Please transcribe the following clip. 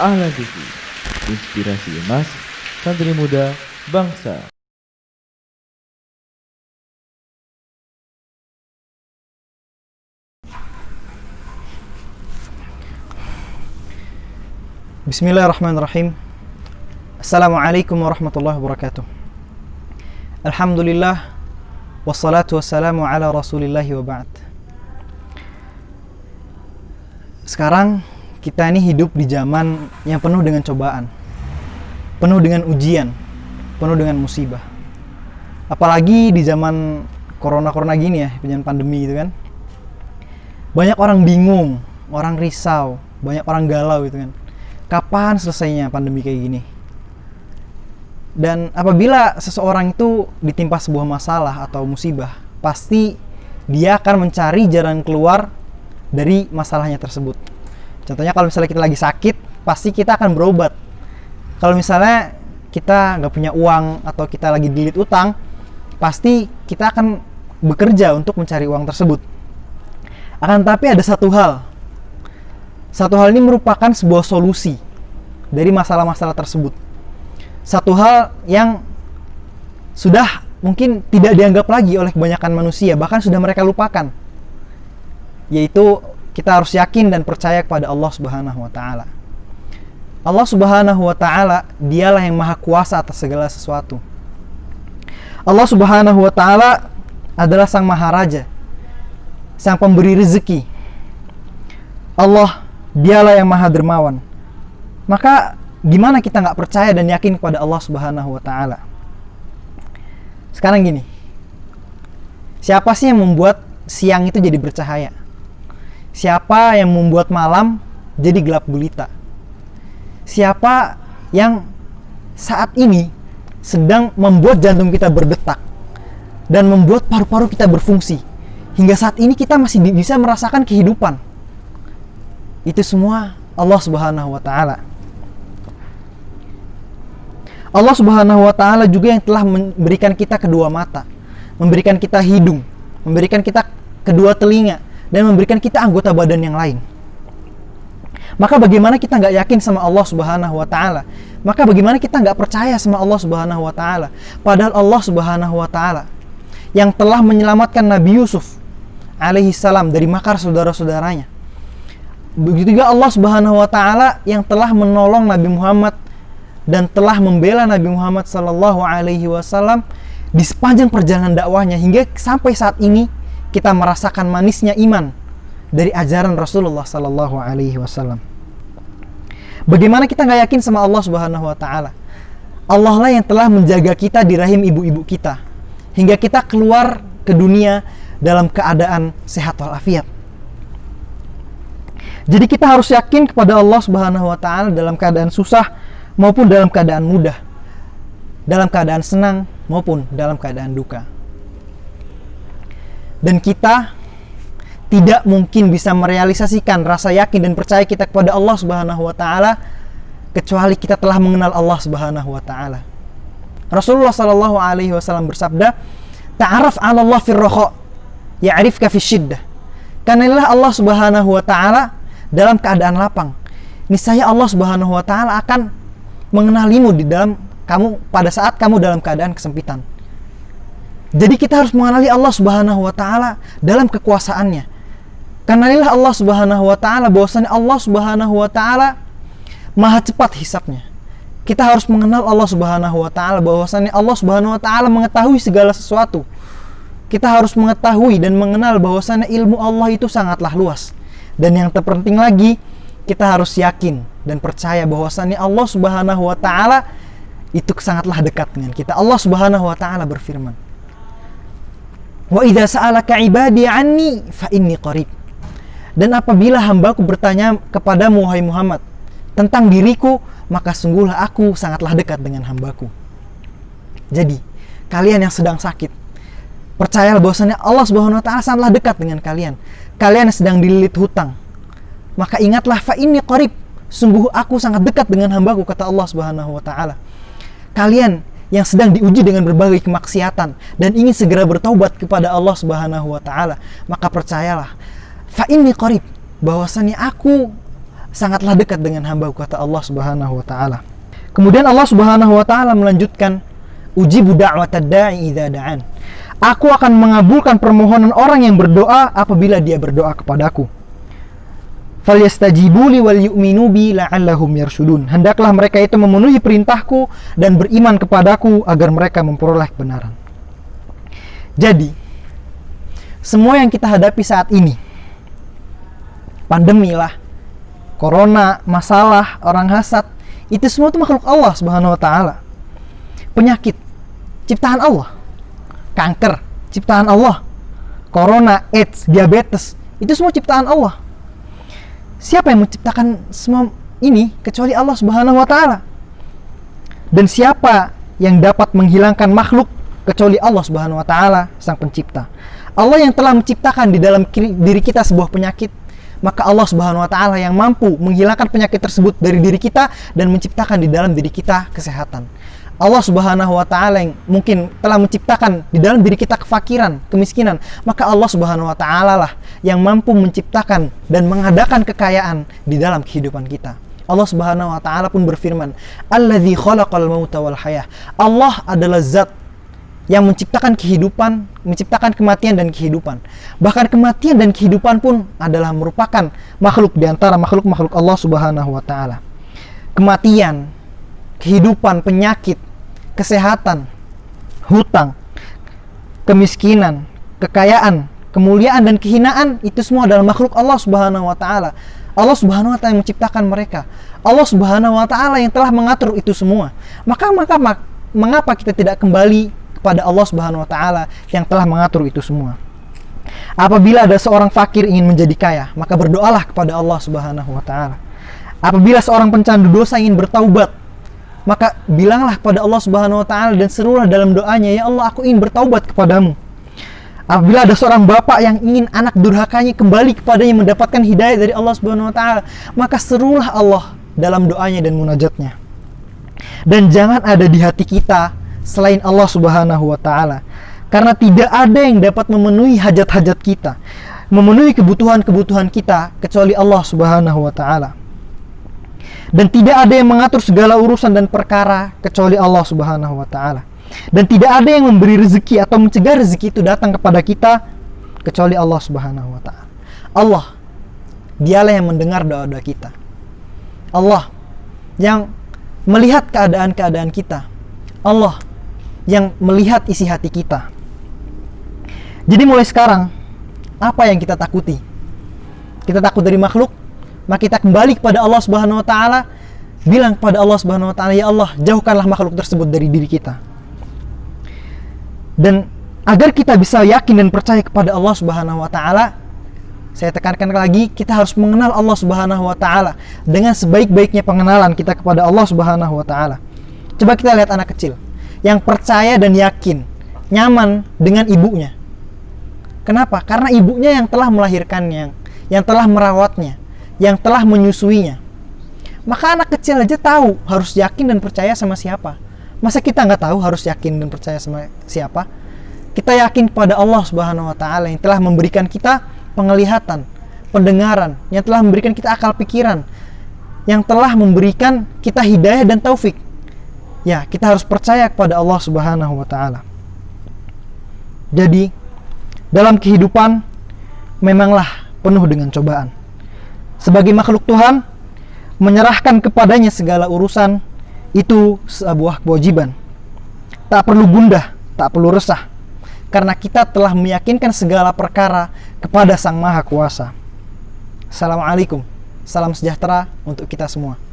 Ahlan TV, inspirasi emas, santri muda, bangsa. Bismillahirrahmanirrahim. Assalamualaikum warahmatullahi wabarakatuh. Alhamdulillah Wassalatu wassalamu ala rasulillahi wa ba'd. Sekarang kita ini hidup di zaman yang penuh dengan cobaan Penuh dengan ujian Penuh dengan musibah Apalagi di zaman corona-corona gini ya Zaman pandemi gitu kan Banyak orang bingung Orang risau Banyak orang galau gitu kan kapan selesainya pandemi kayak gini? Dan apabila seseorang itu ditimpa sebuah masalah atau musibah, pasti dia akan mencari jalan keluar dari masalahnya tersebut. Contohnya kalau misalnya kita lagi sakit, pasti kita akan berobat. Kalau misalnya kita nggak punya uang atau kita lagi dilit utang, pasti kita akan bekerja untuk mencari uang tersebut. Akan tapi ada satu hal satu hal ini merupakan sebuah solusi dari masalah-masalah tersebut. Satu hal yang sudah mungkin tidak dianggap lagi oleh kebanyakan manusia, bahkan sudah mereka lupakan. Yaitu kita harus yakin dan percaya kepada Allah Subhanahu wa taala. Allah Subhanahu wa taala dialah yang maha kuasa atas segala sesuatu. Allah Subhanahu wa taala adalah sang maharaja, sang pemberi rezeki. Allah dialah yang maha dermawan. Maka gimana kita nggak percaya dan yakin kepada Allah Subhanahu wa taala? Sekarang gini. Siapa sih yang membuat siang itu jadi bercahaya? Siapa yang membuat malam jadi gelap gulita? Siapa yang saat ini sedang membuat jantung kita berdetak dan membuat paru-paru kita berfungsi hingga saat ini kita masih bisa merasakan kehidupan? Itu semua Allah Subhanahu wa taala. Allah Subhanahu wa taala juga yang telah memberikan kita kedua mata, memberikan kita hidung, memberikan kita kedua telinga dan memberikan kita anggota badan yang lain. Maka bagaimana kita nggak yakin sama Allah Subhanahu wa taala? Maka bagaimana kita nggak percaya sama Allah Subhanahu wa taala? Padahal Allah Subhanahu wa taala yang telah menyelamatkan Nabi Yusuf alaihi salam dari makar saudara-saudaranya. Begitu juga Allah Subhanahu wa taala yang telah menolong Nabi Muhammad dan telah membela Nabi Muhammad Sallallahu Alaihi Wasallam di sepanjang perjalanan dakwahnya hingga sampai saat ini kita merasakan manisnya iman dari ajaran Rasulullah Sallallahu Alaihi Wasallam. Bagaimana kita nggak yakin sama Allah Subhanahu Wa Taala? Allah lah yang telah menjaga kita di rahim ibu-ibu kita hingga kita keluar ke dunia dalam keadaan sehat walafiat. Jadi kita harus yakin kepada Allah Subhanahu wa taala dalam keadaan susah maupun dalam keadaan mudah, dalam keadaan senang maupun dalam keadaan duka. Dan kita tidak mungkin bisa merealisasikan rasa yakin dan percaya kita kepada Allah Subhanahu wa taala kecuali kita telah mengenal Allah Subhanahu wa taala. Rasulullah Shallallahu alaihi wasallam bersabda, "Ta'araf 'ala Allah fi raha, ya'rifka fi syiddah." Karena Allah Subhanahu wa taala dalam keadaan lapang. Niscaya Allah Subhanahu wa taala akan mengenalimu di dalam kamu pada saat kamu dalam keadaan kesempitan. Jadi kita harus mengenali Allah Subhanahu wa taala dalam kekuasaannya. Kenalilah Allah Subhanahu wa taala bahwasanya Allah Subhanahu wa taala maha cepat hisapnya. Kita harus mengenal Allah Subhanahu wa taala bahwasanya Allah Subhanahu wa taala mengetahui segala sesuatu. Kita harus mengetahui dan mengenal bahwasanya ilmu Allah itu sangatlah luas. Dan yang terpenting lagi, kita harus yakin dan percaya bahwasannya Allah Subhanahu wa taala itu sangatlah dekat dengan kita. Allah Subhanahu wa taala berfirman, "Wa idza sa'alaka 'ibadi 'anni fa inni qarib." Dan apabila hambaku bertanya kepadamu wahai Muhammad tentang diriku, maka sungguhlah aku sangatlah dekat dengan hambaku. Jadi, kalian yang sedang sakit, percayalah bahwasanya Allah Subhanahu wa taala sangatlah dekat dengan kalian. Kalian yang sedang dililit hutang, maka ingatlah fa inni qarib sungguh aku sangat dekat dengan hambaku kata Allah Subhanahu wa taala. Kalian yang sedang diuji dengan berbagai kemaksiatan dan ingin segera bertaubat kepada Allah Subhanahu wa taala, maka percayalah fa inni qarib bahwasanya aku sangatlah dekat dengan hamba kata Allah Subhanahu wa taala. Kemudian Allah Subhanahu wa taala melanjutkan ujibu da'watad da'i idza da'an. Aku akan mengabulkan permohonan orang yang berdoa apabila dia berdoa kepadaku. Falyastajibu li wal yu'minu bi la'allahum yarshudun. Hendaklah mereka itu memenuhi perintahku dan beriman kepadaku agar mereka memperoleh kebenaran. Jadi, semua yang kita hadapi saat ini, pandemi lah, corona, masalah, orang hasad, itu semua itu makhluk Allah Subhanahu wa taala. Penyakit ciptaan Allah. Kanker ciptaan Allah. Corona, AIDS, diabetes, itu semua ciptaan Allah. Siapa yang menciptakan semua ini kecuali Allah Subhanahu wa taala? Dan siapa yang dapat menghilangkan makhluk kecuali Allah Subhanahu wa taala, Sang Pencipta? Allah yang telah menciptakan di dalam diri kita sebuah penyakit, maka Allah Subhanahu wa taala yang mampu menghilangkan penyakit tersebut dari diri kita dan menciptakan di dalam diri kita kesehatan. Allah Subhanahu wa taala yang mungkin telah menciptakan di dalam diri kita kefakiran, kemiskinan, maka Allah Subhanahu wa taala lah yang mampu menciptakan dan mengadakan kekayaan di dalam kehidupan kita. Allah Subhanahu wa taala pun berfirman, "Alladzi khalaqal mauta wal hayah." Allah adalah zat yang menciptakan kehidupan, menciptakan kematian dan kehidupan. Bahkan kematian dan kehidupan pun adalah merupakan makhluk di antara makhluk-makhluk Allah Subhanahu wa taala. Kematian, kehidupan, penyakit, kesehatan, hutang, kemiskinan, kekayaan, kemuliaan dan kehinaan itu semua adalah makhluk Allah Subhanahu wa taala. Allah Subhanahu wa taala yang menciptakan mereka. Allah Subhanahu wa taala yang telah mengatur itu semua. Maka maka mengapa kita tidak kembali kepada Allah Subhanahu wa taala yang telah mengatur itu semua. Apabila ada seorang fakir ingin menjadi kaya, maka berdoalah kepada Allah Subhanahu wa taala. Apabila seorang pencandu dosa ingin bertaubat, maka bilanglah kepada Allah Subhanahu wa taala dan serulah dalam doanya, "Ya Allah, aku ingin bertaubat kepadamu." Apabila ada seorang bapak yang ingin anak durhakanya kembali kepadanya mendapatkan hidayah dari Allah Subhanahu wa taala, maka serulah Allah dalam doanya dan munajatnya. Dan jangan ada di hati kita selain Allah Subhanahu wa taala. Karena tidak ada yang dapat memenuhi hajat-hajat kita, memenuhi kebutuhan-kebutuhan kita kecuali Allah Subhanahu wa taala. Dan tidak ada yang mengatur segala urusan dan perkara kecuali Allah Subhanahu wa taala. Dan tidak ada yang memberi rezeki atau mencegah rezeki itu datang kepada kita kecuali Allah Subhanahu wa taala. Allah dialah yang mendengar doa-doa kita. Allah yang melihat keadaan-keadaan kita. Allah yang melihat isi hati kita. Jadi mulai sekarang, apa yang kita takuti? Kita takut dari makhluk, maka kita kembali kepada Allah Subhanahu wa taala, bilang kepada Allah Subhanahu wa taala, "Ya Allah, jauhkanlah makhluk tersebut dari diri kita." Dan agar kita bisa yakin dan percaya kepada Allah Subhanahu wa taala, saya tekankan lagi, kita harus mengenal Allah Subhanahu wa taala dengan sebaik-baiknya pengenalan kita kepada Allah Subhanahu wa taala. Coba kita lihat anak kecil yang percaya dan yakin, nyaman dengan ibunya. Kenapa? Karena ibunya yang telah melahirkannya, yang telah merawatnya, yang telah menyusuinya. Maka anak kecil aja tahu harus yakin dan percaya sama siapa. Masa kita nggak tahu harus yakin dan percaya sama siapa? Kita yakin kepada Allah Subhanahu wa taala yang telah memberikan kita penglihatan, pendengaran, yang telah memberikan kita akal pikiran, yang telah memberikan kita hidayah dan taufik ya kita harus percaya kepada Allah Subhanahu wa taala. Jadi dalam kehidupan memanglah penuh dengan cobaan. Sebagai makhluk Tuhan, menyerahkan kepadanya segala urusan itu sebuah kewajiban. Tak perlu gundah, tak perlu resah. Karena kita telah meyakinkan segala perkara kepada Sang Maha Kuasa. Assalamualaikum. Salam sejahtera untuk kita semua.